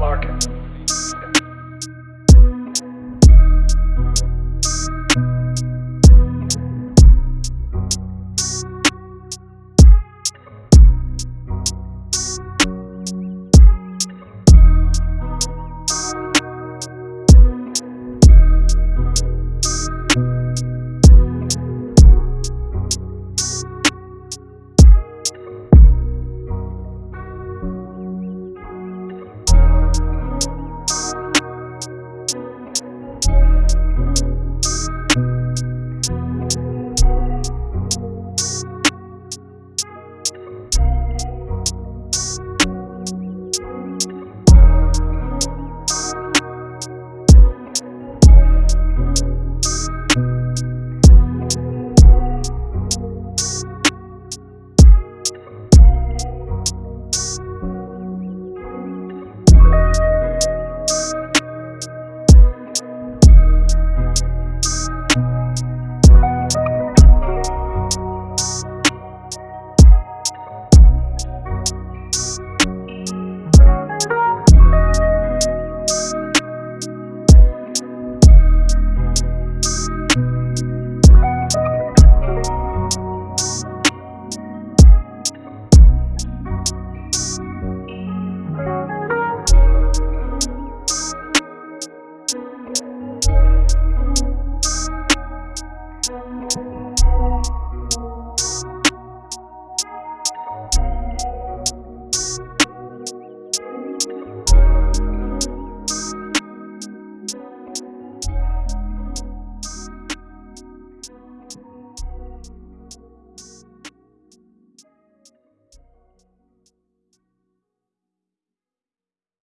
Larkin.